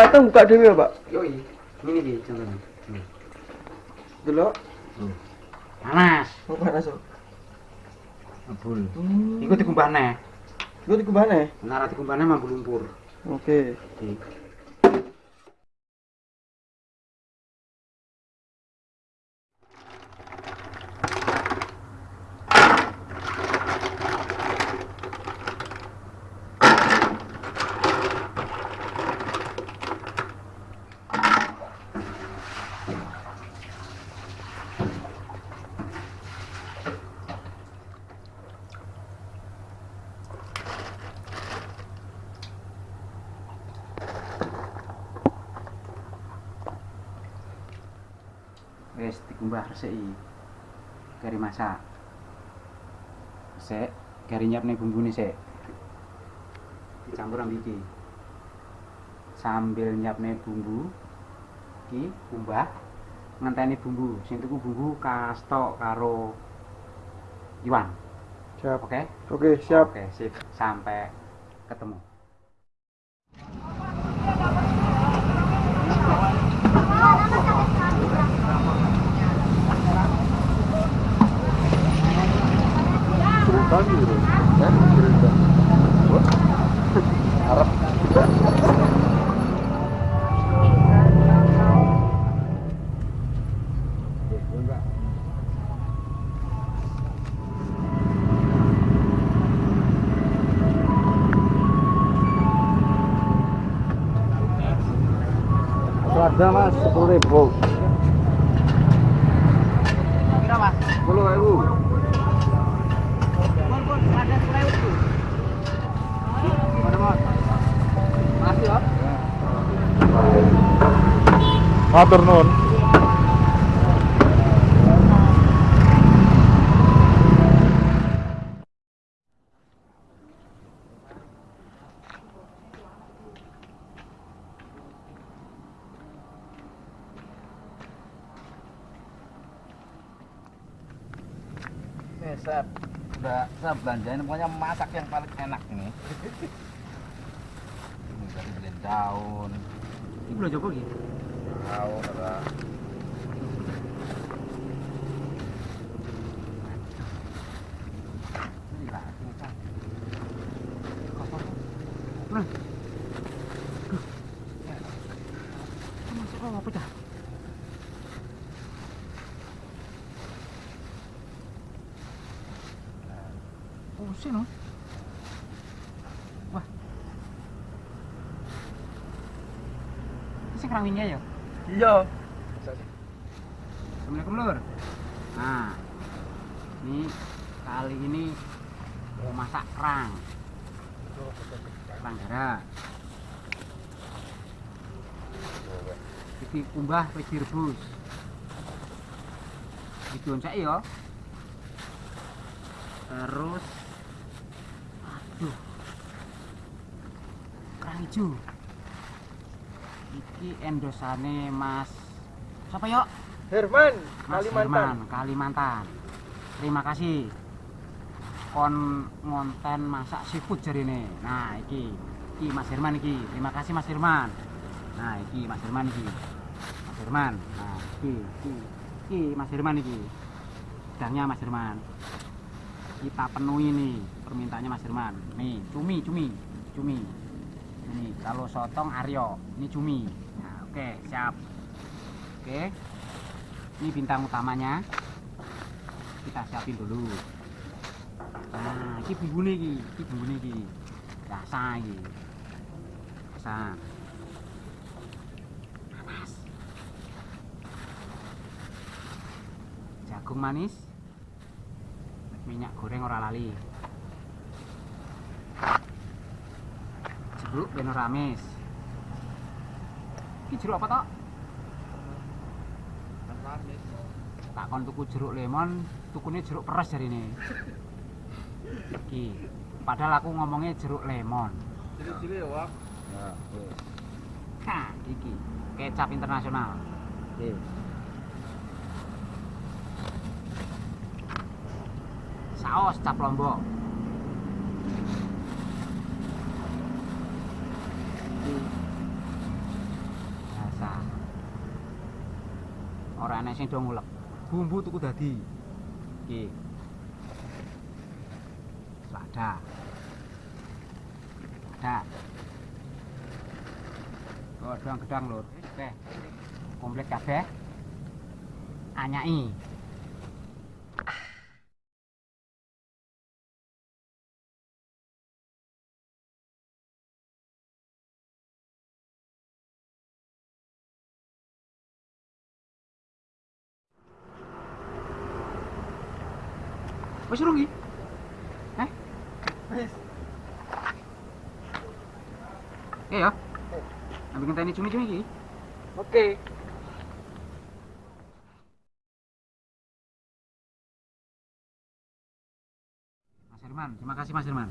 Nek matang buka dhewe ya, Pak. Yoi, ini iki contohnya. Nih. Delok. Panas. Oh, panas kok. Ngebul. Hmm. Iku dikumbahne. Iku dikubahne. Nara dikumbahne mambu lumpur. Oke. Iki. Wis dikumbah resiki. Kari masak. Sik, kari nyiapne bumbune sik. Dicampur ambil iki. Sambil nyiapne bumbu iki kumbah ngenteni bumbu. Sing tuku bumbu kastok karo Iwan. Siap. Oke? Oke, siap. Oke, sip. Sampai ketemu. Tam yürü. Ben yürüdüm. Arap. Damas, por depois. Matur nuwun. Saya saya belanjain pokoknya masak yang paling enak ini. ini beli daun, Ini belum coba gitu. Masuk apa pecah? Pusing loh. Wah. Ini keranginya ya? Iya. Assalamualaikum lur. Nah, ini kali ini mau masak kerang. Kerang darah. Iki kumbah wis direbus. Dioncek ya. Terus aduh. Kerang hijau. Iki endosane Mas Siapa yuk? Herman, Mas Kalimantan. Herman, Kalimantan. Terima kasih. Kon ngonten masak seafood jari ini. Nah, iki, iki Mas Herman iki. Terima kasih Mas Herman. Nah, iki Mas Herman iki. Mas Herman. Nah, iki, iki, iki Mas Herman iki. Sedangnya Mas Herman. Kita penuhi nih permintaannya Mas Herman. Nih, cumi, cumi, cumi. Ini kalau sotong Aryo, ini cumi. Oke, siap. Oke. Ini bintang utamanya. Kita siapin dulu. Nah ini bumbu nih ini bumbu nih rasa ini rasa. Panas jagung manis. Minyak goreng ora lali. Jeruk ben ora amis ini jeruk apa toh tak kon tuku jeruk lemon tukune jeruk peres jari ini. Iki. Padahal aku ngomongnya jeruk lemon. Cili-cili ya, Wak. Nah. Hah, iki. Kecap internasional. Oke. saus cap lombok ora enek sing do ngulek. Bumbu tuku dadi. Iki. Selada. Selada. Gedang-gedang lur. Oke. Komplit kabeh. Anyai Wis urung iki? Heh? Wis. Iya ya. Ambil ngenteni cumi-cumi iki. Oke. Mas Herman, terima kasih Mas Herman.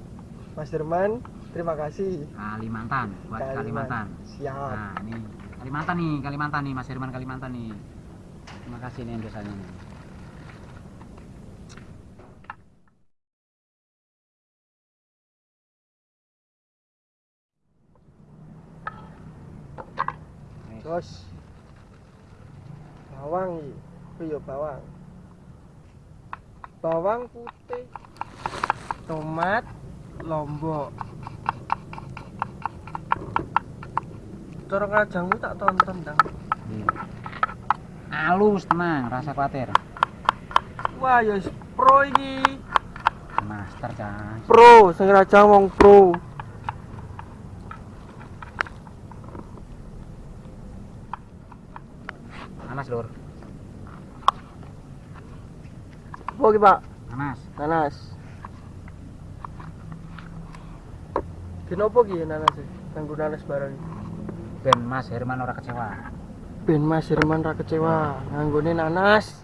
Mas Derman, terima kasih. Kalimantan, buat Kalimantan. Siap. Nah, ini Kalimantan nih, Kalimantan nih, Mas Herman Kalimantan nih. Terima kasih nih dosanya nih. Terus bawang iki. Oh iya bawang. Bawang putih. Tomat, lombok. Cara kajangmu tak tonton dang. Iya. Halus tenang, rasa khawatir. Wah, ya pro iki. Master cah. Pro, sing rajang wong pro. Panas lur, Apa iki, Pak? panas. Nanas. Kenapa ki nanas e? Kanggo nanas barang? Ben Mas Herman ora kecewa. Ben Mas Herman ra kecewa nganggone nanas.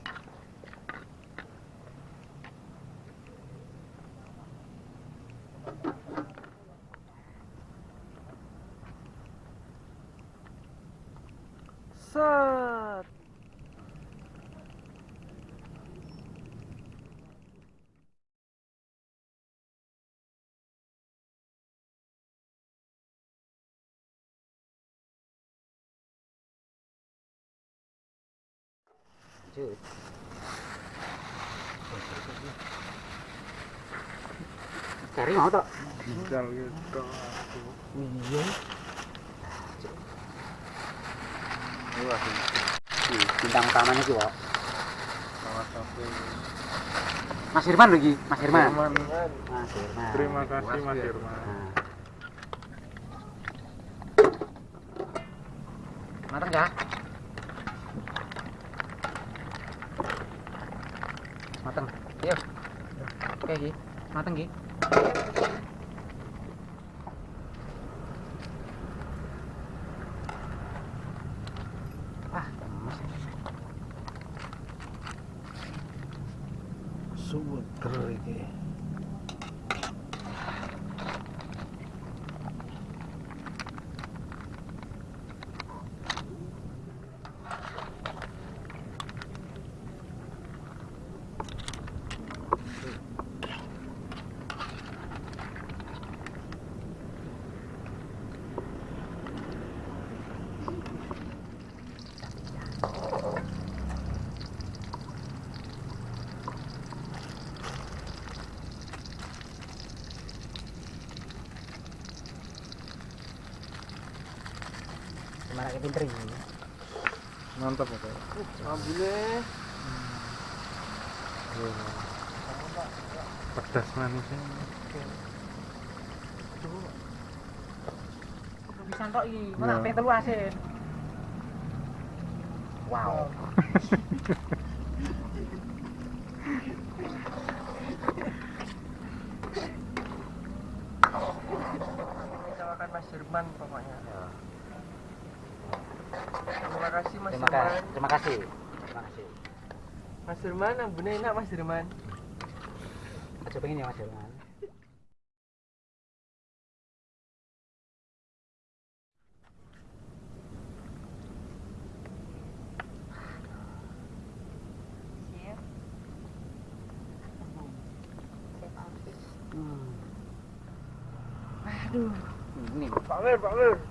Cari mau tak? Gitu. Iya. Bintang utamanya sih, Wak. Salah satu. Mas Herman lagi, Mas Herman. Terima kasih Mas. Nah. Mateng ya? Mateng. Yuk. Oke, Ki. Mateng, Ki. Ah, gemes. Suweger iki. Kayak pinter ini? Mantap oke. Alhamdulillah. Pedas manisnya. Bisa tok iki, Iya. pengen telu asin. Wow. Kita makan Mas Jerman pokoknya. Ya. Terima kasih Mas Terima kasih. Terima kasih. Terima kasih. Mas Jerman, ambune enak Mas Jerman. Aja pengen ya Mas. Sip habis. Hmm. Aduh. Ini Pak Mir, Pak Mir.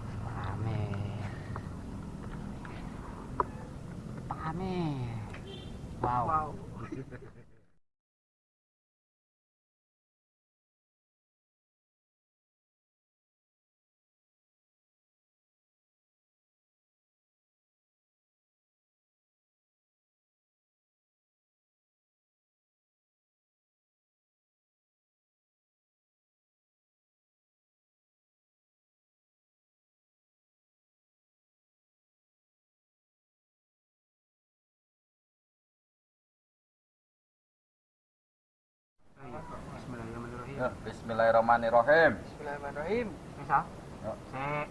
Bismillahirrahmanirrahim. Ya, Bismillahirrahmanirrahim. Bismillahirrahmanirrahim. Bisa? Yuk. Sek.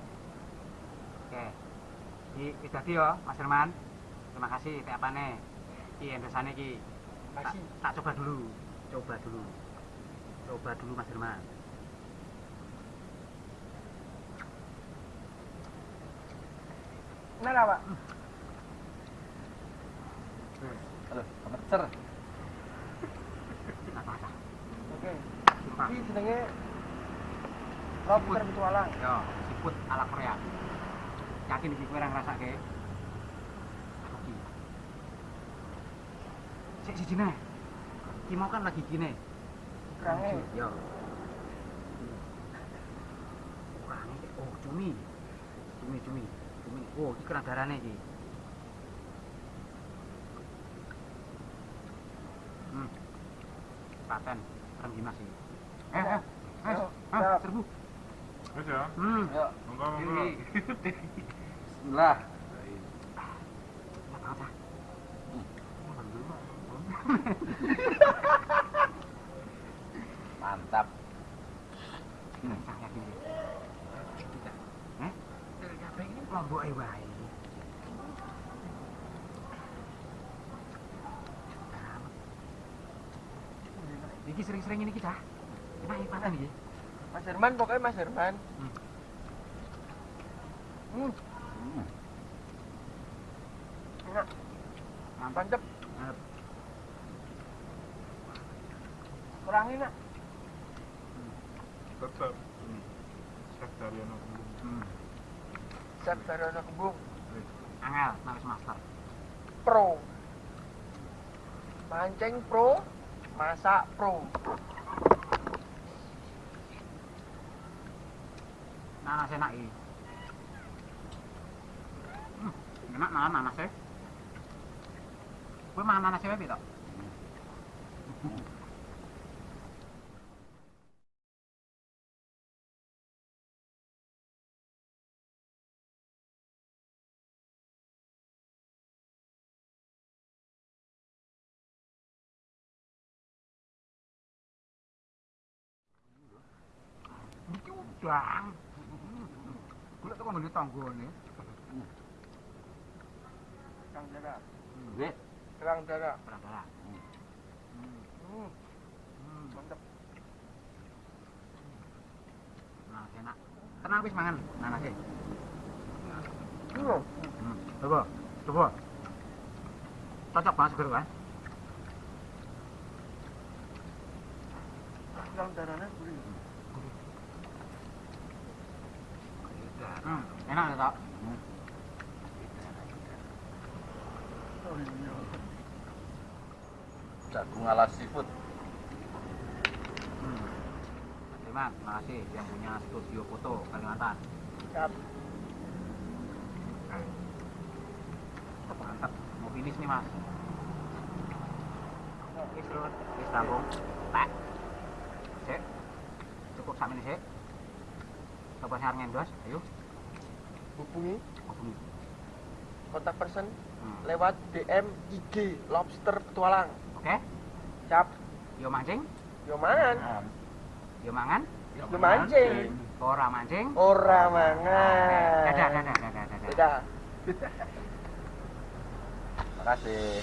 Oke. Iki wis dadi ya, Mas Herman. Terima kasih teh apane. Iki endosane iki. Tak, tak coba dulu. Coba dulu. Coba dulu Mas Herman. Enak Pak? Aduh, kemecer. Tak apa Oke. Sumpah. Iki jenenge Lobster petualang. Yo, siput ala Korea. Yakin iki kowe ora ngrasake? Iki. Sik siji neh. Iki mau kan lagi gini. Kurangnya. Yo. Kayak- oh cumi. Cumi cumi. Cumi. Oh, iki kurang darane iki. Hmm. Paten rem dinas iki. Eh, eh, eh, ah, serbu. Ya. Hmm. Monggo monggo. Ini. bismillah. Apa apa? Mantap. Hmm. Saya yakin. Kita. Eh? Kabeh iki lombok ae wae. Iki sering-sering ini kita. Iki paten iki. Mas Jerman pokoknya Mas Jerman. Hmm. Hmm, Hmm. enak. Mantap. Mantap. Kurangnya enak. Tetep. Chef Daryono. Hmm. Chef Daryono Kembung Angel, nangis master. Pro. Mancing pro, masak pro. Nanas enak iki. Hmm. Enak malah nanasnya. Kowe mangan nanasnya wae to? Udang. Kulit tuh ngene tanggane. Kerang darah. Wih, Kerang darah. Perang darah. Hmm, Hmm. mantep. Nah, enak. Tenang wis mangan. Hmm. Hmm. Coba. Coba. Cocok banget seger kan? Jagung ala seafood. Hmm. Mas Firman, terima kasih yang punya studio foto Kalimantan. Siap. Mantap. Mau finish nih, Mas. Wis, Rut. Wis rampung. Tak. Sik. Cukup sak menit sik. Coba saya ngendos, ayo. Hubungi Hubungi. kontak person Hmm. lewat DM IG Lobster Petualang. Oke. Cap, Yo mancing, yo mangan, yo mangan, yo mancing, ora mancing. ora mangan. Dadah, dadah, dadah, dadah. Dadah. Makasih.